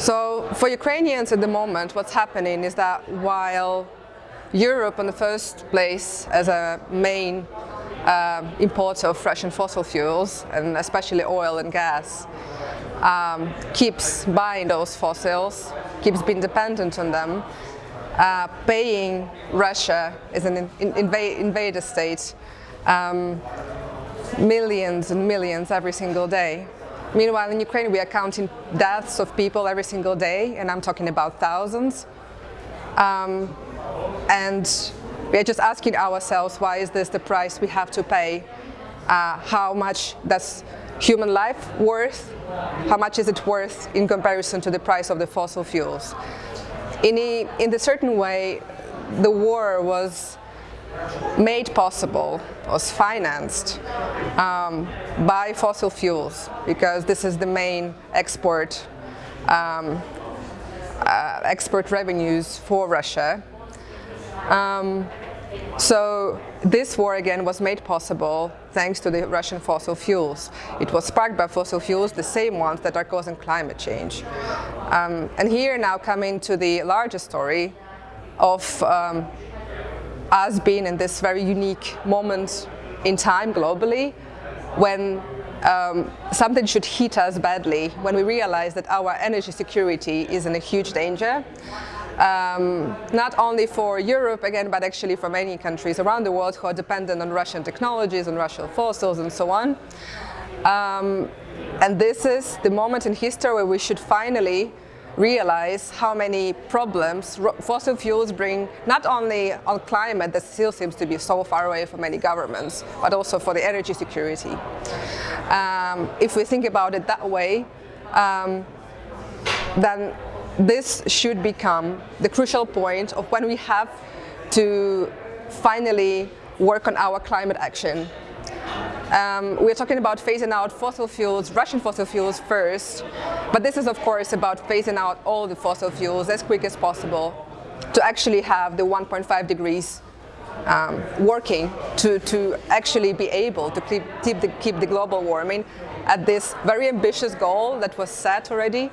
So for Ukrainians at the moment, what's happening is that while Europe in the first place as a main uh, importer of Russian fossil fuels, and especially oil and gas, um, keeps buying those fossils, keeps being dependent on them, uh, paying Russia as an in inv invader state um, millions and millions every single day. Meanwhile, in Ukraine, we are counting deaths of people every single day, and I'm talking about thousands. Um, and we are just asking ourselves, why is this the price we have to pay? Uh, how much does human life worth? How much is it worth in comparison to the price of the fossil fuels? In a, in a certain way, the war was made possible, was financed um, by fossil fuels because this is the main export um, uh, export revenues for Russia. Um, so this war again was made possible thanks to the Russian fossil fuels. It was sparked by fossil fuels, the same ones that are causing climate change. Um, and here now coming to the larger story of um, us being in this very unique moment in time globally when um, something should hit us badly, when we realize that our energy security is in a huge danger. Um, not only for Europe again, but actually for many countries around the world who are dependent on Russian technologies and Russian fossils and so on. Um, and this is the moment in history where we should finally realize how many problems fossil fuels bring not only on climate that still seems to be so far away for many governments, but also for the energy security. Um, if we think about it that way, um, then this should become the crucial point of when we have to finally work on our climate action um, we're talking about phasing out fossil fuels, Russian fossil fuels first, but this is of course about phasing out all the fossil fuels as quick as possible to actually have the 1.5 degrees um, working to, to actually be able to keep, keep, the, keep the global warming at this very ambitious goal that was set already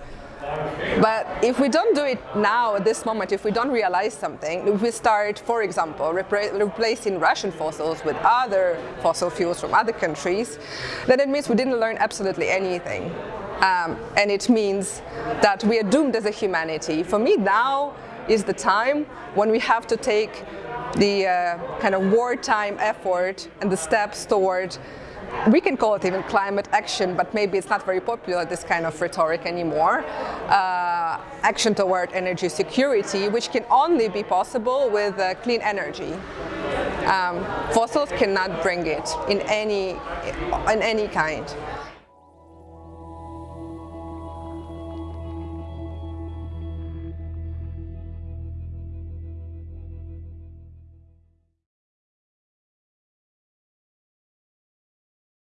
but if we don't do it now, at this moment, if we don't realize something, if we start, for example, replacing Russian fossils with other fossil fuels from other countries, then it means we didn't learn absolutely anything. Um, and it means that we are doomed as a humanity. For me, now is the time when we have to take the uh, kind of wartime effort and the steps toward we can call it even climate action, but maybe it's not very popular, this kind of rhetoric anymore. Uh, action toward energy security, which can only be possible with uh, clean energy. Um, fossils cannot bring it in any, in any kind.